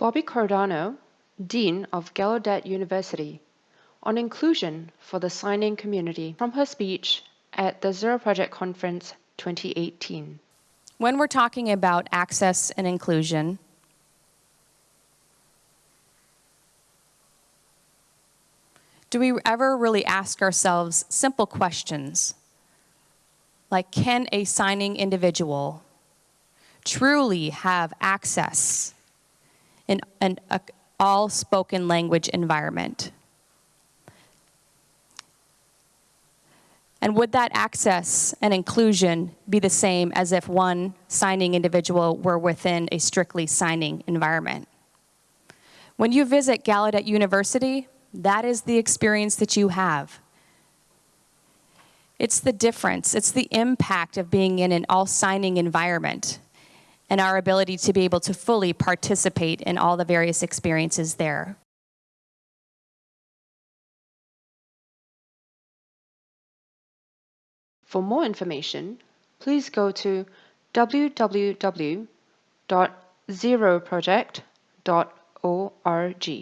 Bobbi Cordano, Dean of Gallaudet University, on inclusion for the signing community from her speech at the Zero Project Conference 2018. When we're talking about access and inclusion, do we ever really ask ourselves simple questions like can a signing individual truly have access in an all spoken language environment? And would that access and inclusion be the same as if one signing individual were within a strictly signing environment? When you visit Gallaudet University, that is the experience that you have. It's the difference, it's the impact of being in an all signing environment and our ability to be able to fully participate in all the various experiences there. For more information, please go to www.zeroproject.org.